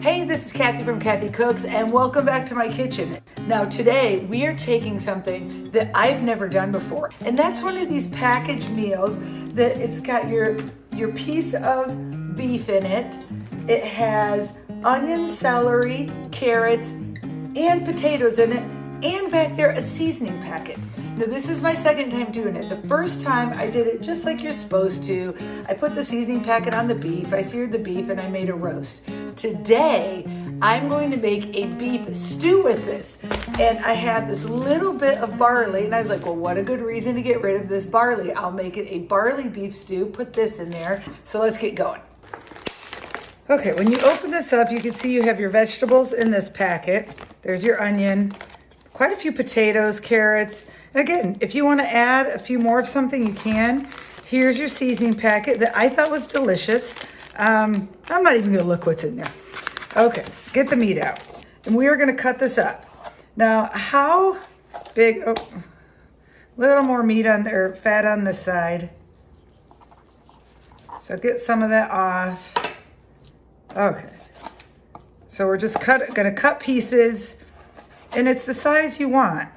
Hey, this is Kathy from Kathy Cooks and welcome back to my kitchen. Now today we are taking something that I've never done before and that's one of these packaged meals that it's got your, your piece of beef in it. It has onion, celery, carrots, and potatoes in it and back there a seasoning packet. Now this is my second time doing it. The first time I did it just like you're supposed to. I put the seasoning packet on the beef, I seared the beef and I made a roast. Today, I'm going to make a beef stew with this. And I have this little bit of barley and I was like, well, what a good reason to get rid of this barley. I'll make it a barley beef stew, put this in there. So let's get going. Okay, when you open this up, you can see you have your vegetables in this packet. There's your onion, quite a few potatoes, carrots. Again, if you want to add a few more of something, you can. Here's your seasoning packet that I thought was delicious. Um, I'm not even going to look what's in there. Okay, get the meat out. And we are going to cut this up. Now, how big, oh, a little more meat on there, fat on this side. So get some of that off. Okay. So we're just cut, gonna cut pieces and it's the size you want.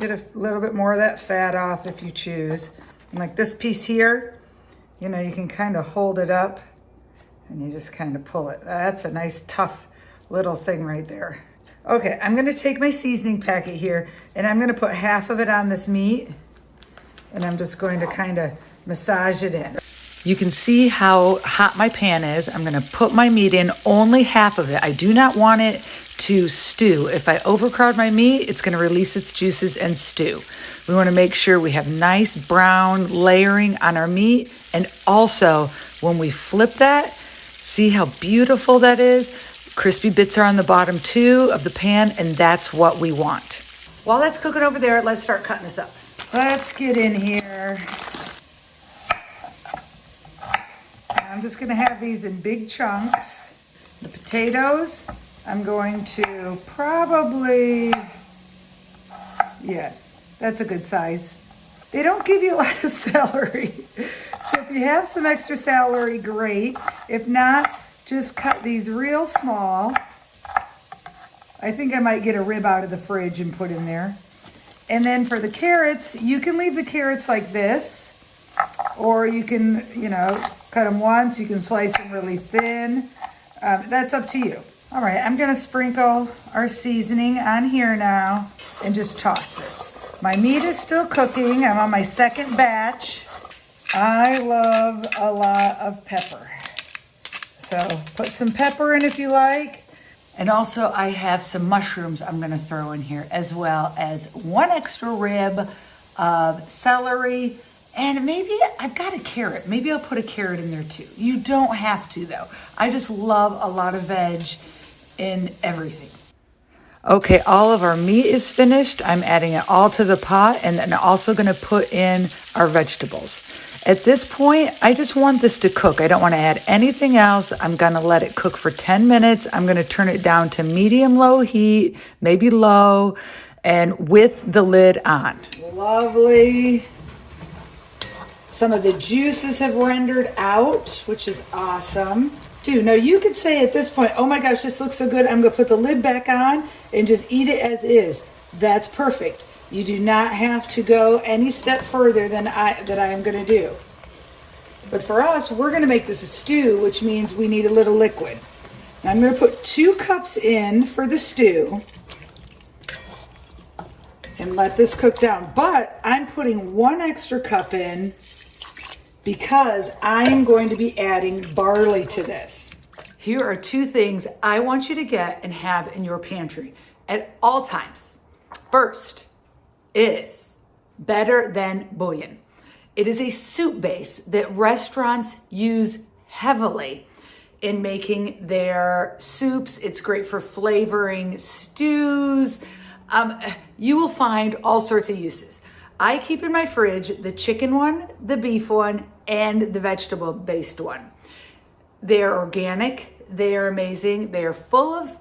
Get a little bit more of that fat off if you choose. And like this piece here, you know, you can kind of hold it up and you just kind of pull it. That's a nice tough little thing right there. Okay, I'm gonna take my seasoning packet here and I'm gonna put half of it on this meat and I'm just going to kind of massage it in. You can see how hot my pan is. I'm gonna put my meat in, only half of it. I do not want it to stew. If I overcrowd my meat, it's gonna release its juices and stew. We wanna make sure we have nice brown layering on our meat. And also, when we flip that, see how beautiful that is? Crispy bits are on the bottom too of the pan, and that's what we want. While that's cooking over there, let's start cutting this up. Let's get in here. I'm just gonna have these in big chunks. The potatoes, I'm going to probably, yeah, that's a good size. They don't give you a lot of celery. So if you have some extra celery, great. If not, just cut these real small. I think I might get a rib out of the fridge and put in there. And then for the carrots, you can leave the carrots like this, or you can, you know, cut them once. You can slice them really thin. Um, that's up to you. All right, I'm gonna sprinkle our seasoning on here now and just toss this. My meat is still cooking. I'm on my second batch. I love a lot of pepper. So put some pepper in if you like. And also I have some mushrooms I'm gonna throw in here as well as one extra rib of celery, and maybe I've got a carrot. Maybe I'll put a carrot in there too. You don't have to though. I just love a lot of veg in everything. Okay, all of our meat is finished. I'm adding it all to the pot and then also gonna put in our vegetables. At this point, I just want this to cook. I don't wanna add anything else. I'm gonna let it cook for 10 minutes. I'm gonna turn it down to medium low heat, maybe low, and with the lid on. Lovely. Some of the juices have rendered out, which is awesome. Dude, now you could say at this point, oh my gosh, this looks so good. I'm gonna put the lid back on and just eat it as is. That's perfect. You do not have to go any step further than I that I am gonna do. But for us, we're gonna make this a stew, which means we need a little liquid. Now I'm gonna put two cups in for the stew and let this cook down. But I'm putting one extra cup in because I'm going to be adding barley to this. Here are two things I want you to get and have in your pantry at all times. First is better than bouillon. It is a soup base that restaurants use heavily in making their soups. It's great for flavoring stews. Um, you will find all sorts of uses. I keep in my fridge the chicken one, the beef one, and the vegetable based one. They are organic. They are amazing. They are full of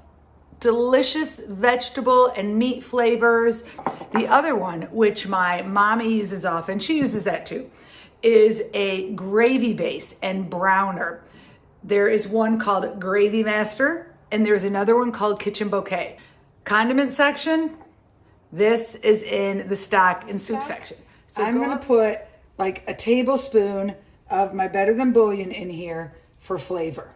delicious vegetable and meat flavors. The other one, which my mommy uses often, she uses that too, is a gravy base and browner. There is one called Gravy Master, and there's another one called Kitchen Bouquet. Condiment section, this is in the stock and soup section. So I'm gonna put like a tablespoon of my Better Than Bouillon in here for flavor.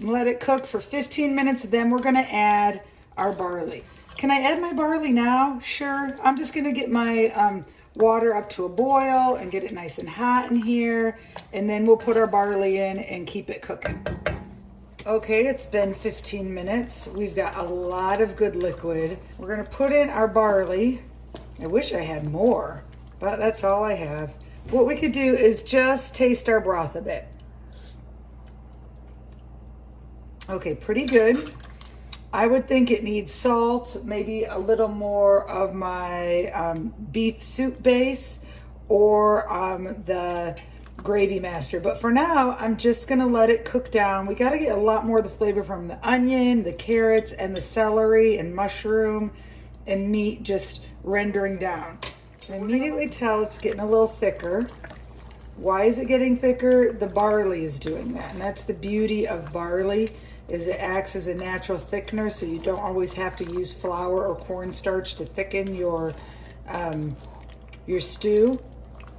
Let it cook for 15 minutes, then we're gonna add our barley. Can I add my barley now? Sure. I'm just gonna get my um, water up to a boil and get it nice and hot in here. And then we'll put our barley in and keep it cooking. Okay, it's been 15 minutes. We've got a lot of good liquid. We're gonna put in our barley. I wish I had more, but that's all I have. What we could do is just taste our broth a bit. Okay, pretty good. I would think it needs salt, maybe a little more of my um, beef soup base or um, the gravy master. But for now, I'm just gonna let it cook down. We gotta get a lot more of the flavor from the onion, the carrots, and the celery and mushroom and meat just rendering down. I immediately tell it's getting a little thicker. Why is it getting thicker? The barley is doing that. And that's the beauty of barley is it acts as a natural thickener so you don't always have to use flour or cornstarch to thicken your um, your stew.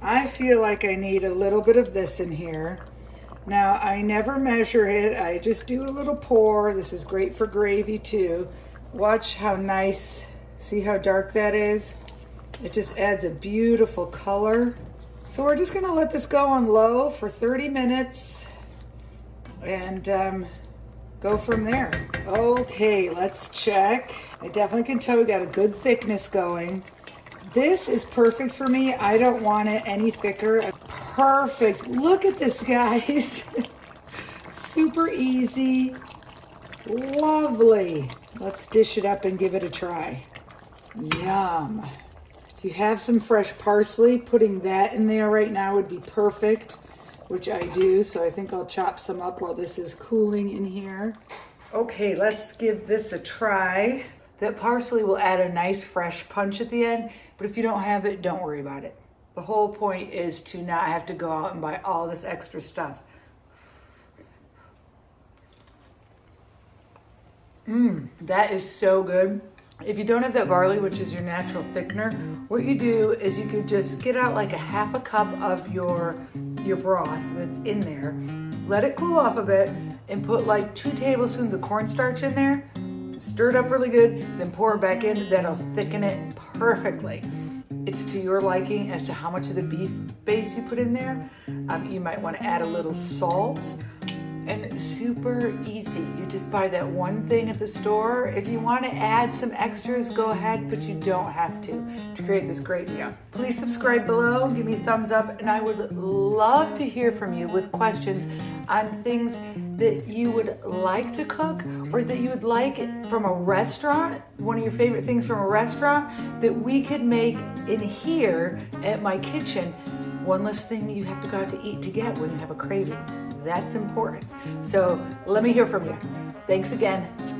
I feel like I need a little bit of this in here. Now, I never measure it. I just do a little pour. This is great for gravy too. Watch how nice, see how dark that is? It just adds a beautiful color. So we're just gonna let this go on low for 30 minutes and um, go from there. Okay, let's check. I definitely can tell we got a good thickness going. This is perfect for me. I don't want it any thicker. Perfect. Look at this, guys. Super easy. Lovely. Let's dish it up and give it a try. Yum. If you have some fresh parsley, putting that in there right now would be perfect which I do. So I think I'll chop some up while this is cooling in here. Okay, let's give this a try. That parsley will add a nice fresh punch at the end, but if you don't have it, don't worry about it. The whole point is to not have to go out and buy all this extra stuff. Mmm, that is so good. If you don't have that barley, which is your natural thickener, what you do is you could just get out like a half a cup of your, your broth that's in there, let it cool off a bit, and put like two tablespoons of cornstarch in there, stir it up really good, then pour it back in, that'll thicken it perfectly. It's to your liking as to how much of the beef base you put in there. Um, you might want to add a little salt and super easy. You just buy that one thing at the store. If you want to add some extras, go ahead, but you don't have to to create this great meal. Please subscribe below, give me a thumbs up, and I would love to hear from you with questions on things that you would like to cook or that you would like from a restaurant, one of your favorite things from a restaurant that we could make in here at my kitchen. One less thing you have to go out to eat to get when you have a craving. That's important. So let me hear from you. Thanks again.